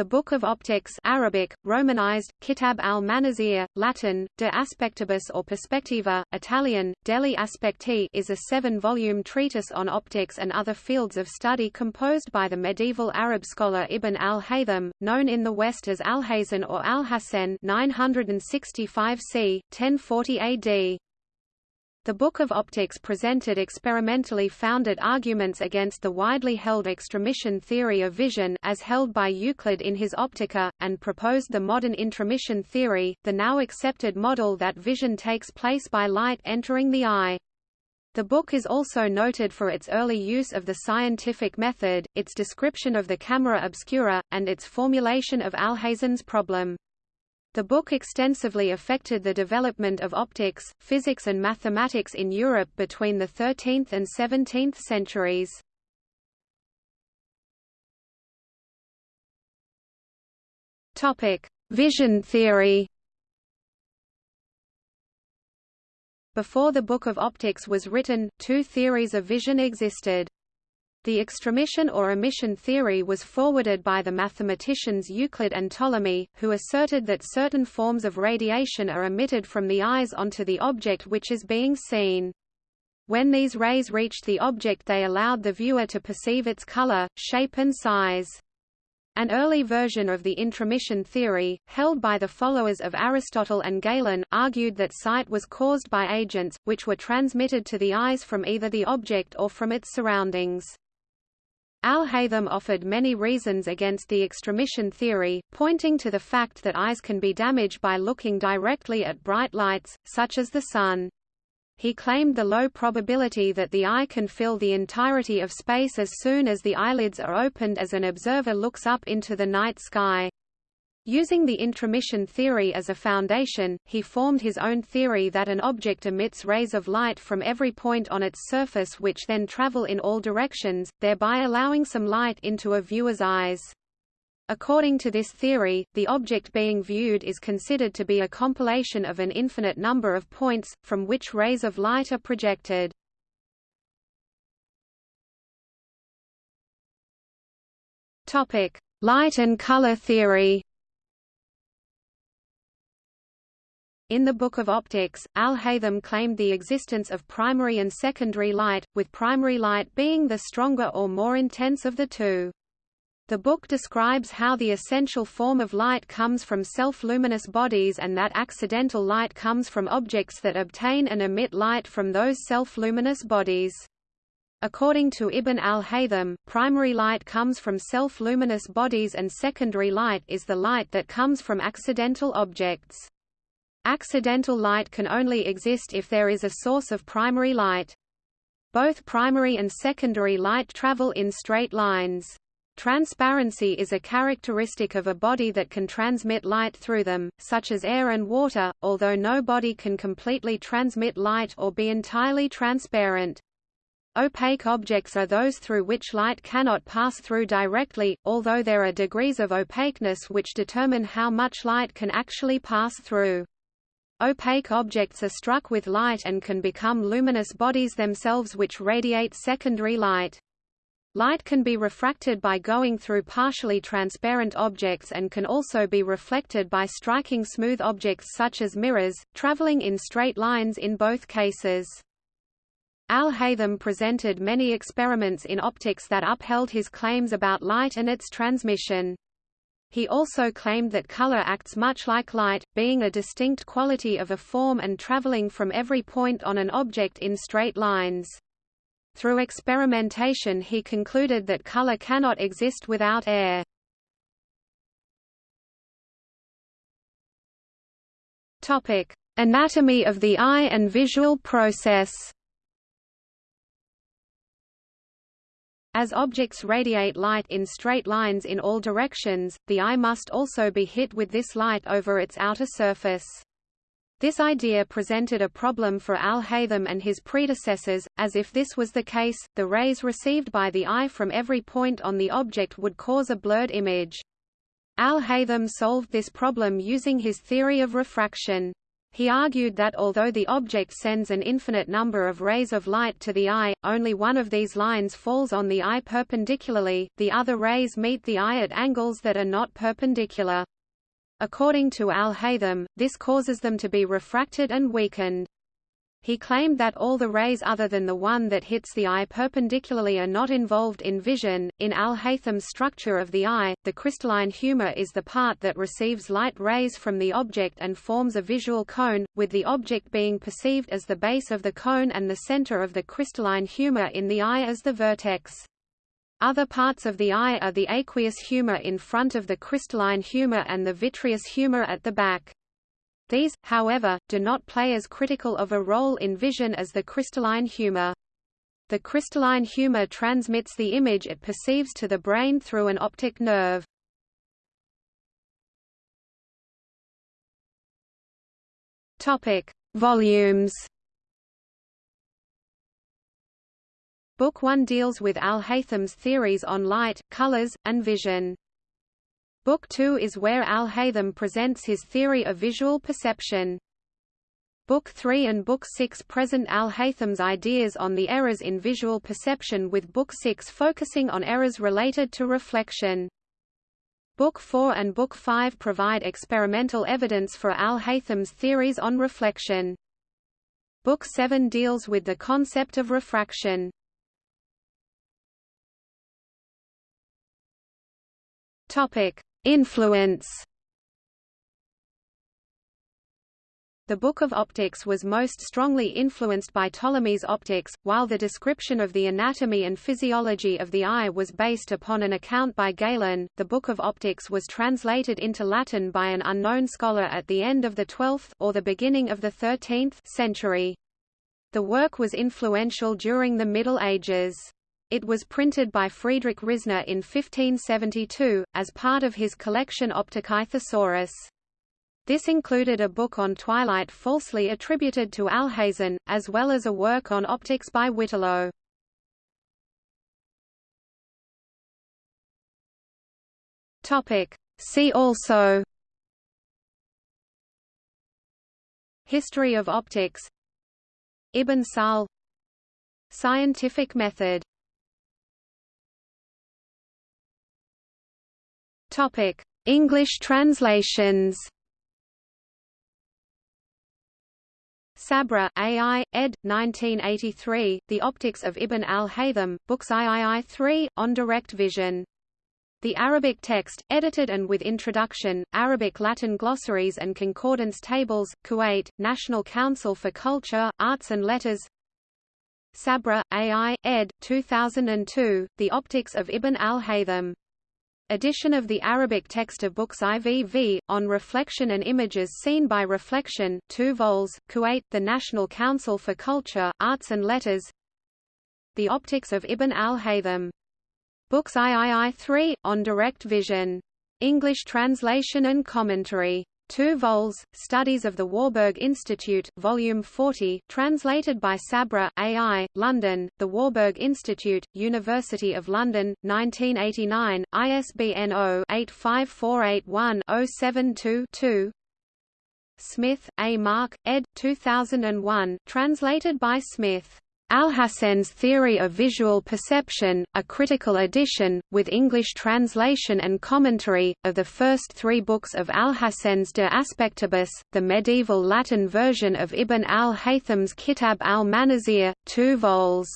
The Book of Optics Arabic, Romanized, Kitab al-Manazir, Latin, De Aspectibus or Perspectiva, Italian, Degli Aspetti is a seven-volume treatise on optics and other fields of study composed by the medieval Arab scholar Ibn al-Haytham, known in the West as Alhazen or Alhacen 965 c. 1040 AD. The Book of Optics presented experimentally founded arguments against the widely held extramission theory of vision as held by Euclid in his Optica, and proposed the modern intromission theory, the now accepted model that vision takes place by light entering the eye. The book is also noted for its early use of the scientific method, its description of the camera obscura, and its formulation of Alhazen's problem. The book extensively affected the development of optics, physics and mathematics in Europe between the 13th and 17th centuries. Topic: Vision theory. Before the Book of Optics was written, two theories of vision existed. The extramission or emission theory was forwarded by the mathematicians Euclid and Ptolemy, who asserted that certain forms of radiation are emitted from the eyes onto the object which is being seen. When these rays reached the object they allowed the viewer to perceive its color, shape and size. An early version of the intromission theory, held by the followers of Aristotle and Galen, argued that sight was caused by agents, which were transmitted to the eyes from either the object or from its surroundings. Al-Haytham offered many reasons against the extramission theory, pointing to the fact that eyes can be damaged by looking directly at bright lights, such as the sun. He claimed the low probability that the eye can fill the entirety of space as soon as the eyelids are opened as an observer looks up into the night sky. Using the intromission theory as a foundation, he formed his own theory that an object emits rays of light from every point on its surface which then travel in all directions, thereby allowing some light into a viewer's eyes. According to this theory, the object being viewed is considered to be a compilation of an infinite number of points, from which rays of light are projected. Light and color theory In the Book of Optics, Al-Haytham claimed the existence of primary and secondary light, with primary light being the stronger or more intense of the two. The book describes how the essential form of light comes from self-luminous bodies and that accidental light comes from objects that obtain and emit light from those self-luminous bodies. According to Ibn al-Haytham, primary light comes from self-luminous bodies and secondary light is the light that comes from accidental objects. Accidental light can only exist if there is a source of primary light. Both primary and secondary light travel in straight lines. Transparency is a characteristic of a body that can transmit light through them, such as air and water, although no body can completely transmit light or be entirely transparent. Opaque objects are those through which light cannot pass through directly, although there are degrees of opaqueness which determine how much light can actually pass through. Opaque objects are struck with light and can become luminous bodies themselves which radiate secondary light. Light can be refracted by going through partially transparent objects and can also be reflected by striking smooth objects such as mirrors, traveling in straight lines in both cases. Al-Haytham presented many experiments in optics that upheld his claims about light and its transmission. He also claimed that color acts much like light, being a distinct quality of a form and traveling from every point on an object in straight lines. Through experimentation he concluded that color cannot exist without air. Anatomy of the eye and visual process As objects radiate light in straight lines in all directions, the eye must also be hit with this light over its outer surface. This idea presented a problem for Al-Haytham and his predecessors, as if this was the case, the rays received by the eye from every point on the object would cause a blurred image. Al-Haytham solved this problem using his theory of refraction. He argued that although the object sends an infinite number of rays of light to the eye, only one of these lines falls on the eye perpendicularly, the other rays meet the eye at angles that are not perpendicular. According to Al-Haytham, this causes them to be refracted and weakened. He claimed that all the rays other than the one that hits the eye perpendicularly are not involved in vision. In Al-Haytham's structure of the eye, the crystalline humor is the part that receives light rays from the object and forms a visual cone, with the object being perceived as the base of the cone and the center of the crystalline humor in the eye as the vertex. Other parts of the eye are the aqueous humor in front of the crystalline humor and the vitreous humor at the back. These, however, do not play as critical of a role in vision as the crystalline humor. The crystalline humor transmits the image it perceives to the brain through an optic nerve. Topic: Volumes. Book 1 deals with Al-Haytham's theories on light, colors, and vision. Book 2 is where Al-Haytham presents his theory of visual perception. Book 3 and Book 6 present Al-Haytham's ideas on the errors in visual perception with Book 6 focusing on errors related to reflection. Book 4 and Book 5 provide experimental evidence for Al-Haytham's theories on reflection. Book 7 deals with the concept of refraction. Topic: Influence The Book of Optics was most strongly influenced by Ptolemy's optics, while the description of the anatomy and physiology of the eye was based upon an account by Galen. The Book of Optics was translated into Latin by an unknown scholar at the end of the 12th or the beginning of the 13th century. The work was influential during the Middle Ages. It was printed by Friedrich Risner in 1572, as part of his collection Opticae Thesaurus. This included a book on twilight falsely attributed to Alhazen, as well as a work on optics by Whittelow. See also History of optics Ibn Sahl Scientific method Topic: English translations. Sabra, A.I., ed. 1983, The Optics of Ibn al-Haytham, Books III, 3, on Direct Vision. The Arabic text, edited and with introduction, Arabic-Latin glossaries and concordance tables, Kuwait, National Council for Culture, Arts and Letters Sabra, A.I., ed. 2002, The Optics of Ibn al-Haytham edition of the Arabic text of books IVV, on reflection and images seen by reflection 2 vols, Kuwait, the National Council for Culture, Arts and Letters The Optics of Ibn al-Haytham. Books III 3, on direct vision. English translation and commentary. 2 vols, Studies of the Warburg Institute, Volume 40, translated by Sabra, A.I., London, The Warburg Institute, University of London, 1989, ISBN 0-85481-072-2 Smith, A. Mark, ed. 2001, translated by Smith. Alhazen's Theory of Visual Perception, a critical edition, with English translation and commentary, of the first three books of Alhazen's De Aspectibus, the medieval Latin version of Ibn al-Haytham's Kitab al-Manazir, two vols.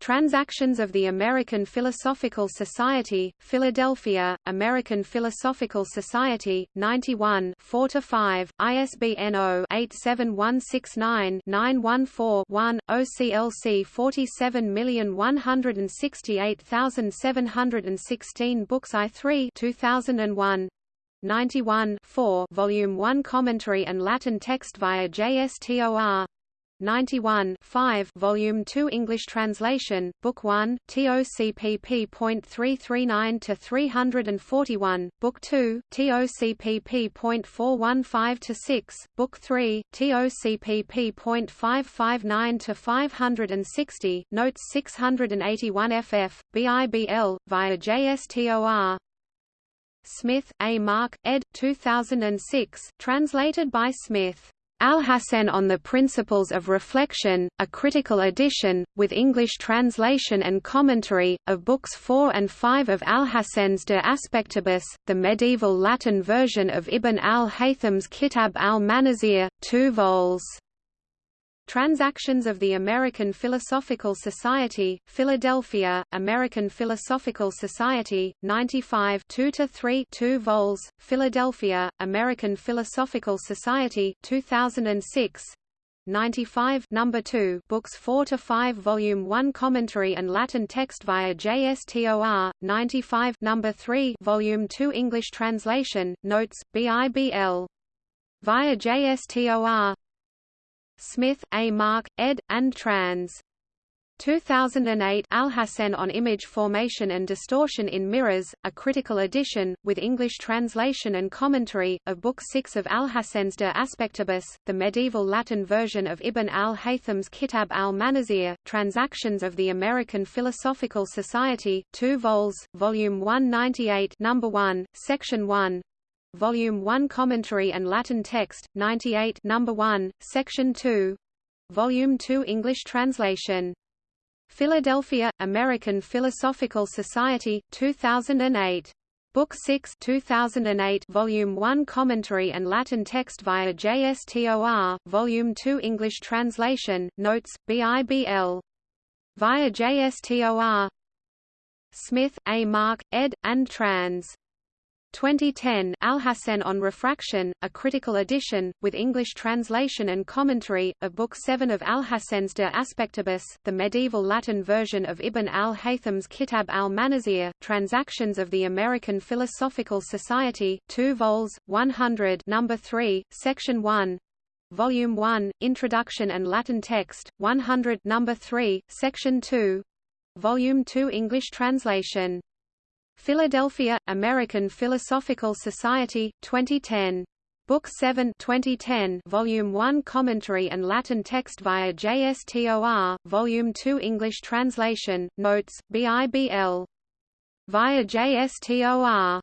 Transactions of the American Philosophical Society, Philadelphia, American Philosophical Society, 91 4–5, ISBN 0-87169-914-1, OCLC 47168716 Books I3 2001 91 4 Volume 1 Commentary and Latin text via JSTOR 91 5 Volume 2 English translation, Book 1, TOCPP.339 to 341, Book 2, TOCPP.415 to 6, Book 3, TOCPP.559 to 560, Notes 681 FF, BIBL, via JSTOR Smith, A. Mark, ed. 2006, translated by Smith. Alhazen on the Principles of Reflection, a critical edition, with English translation and commentary, of Books 4 and 5 of Alhazen's De Aspectibus, the medieval Latin version of Ibn al-Haytham's Kitab al-Manazir, 2 vols. Transactions of the American Philosophical Society, Philadelphia, American Philosophical Society, 95 2–3 2 vols, Philadelphia, American Philosophical Society, 2006 95 number 2 books 4 to 5 volume 1 commentary and Latin text via JSTOR 95 number 3 volume 2 English translation notes BIBL via JSTOR Smith, A. Mark, ed. and trans. 2008 Alhazen on Image Formation and Distortion in Mirrors, a critical edition, with English translation and commentary, of Book 6 of Alhazen's De Aspectibus, the medieval Latin version of Ibn al-Haytham's Kitab al-Manazir, Transactions of the American Philosophical Society, 2 vols, Volume 198 Number 1, Section 1, Volume 1 Commentary and Latin Text, 98 Number 1, Section 2. Volume 2 English translation. Philadelphia, American Philosophical Society, 2008. Book 6 2008 Volume 1 Commentary and Latin Text via JSTOR, Volume 2 English translation, Notes, BIBL. Via JSTOR Smith, A. Mark, ed., and trans. 2010 Alhazen on Refraction, a critical edition, with English translation and commentary, of Book 7 of Alhazen's De Aspectibus, the medieval Latin version of Ibn al-Haytham's Kitab al-Manazir, Transactions of the American Philosophical Society, 2 vols, 100 number 3, section 1, Volume 1, Introduction and Latin Text, 100 number 3, section 2, Volume 2 English translation Philadelphia, American Philosophical Society, 2010. Book 7 2010 Volume 1 Commentary and Latin text via JSTOR, Volume 2 English translation, Notes, BIBL. Via JSTOR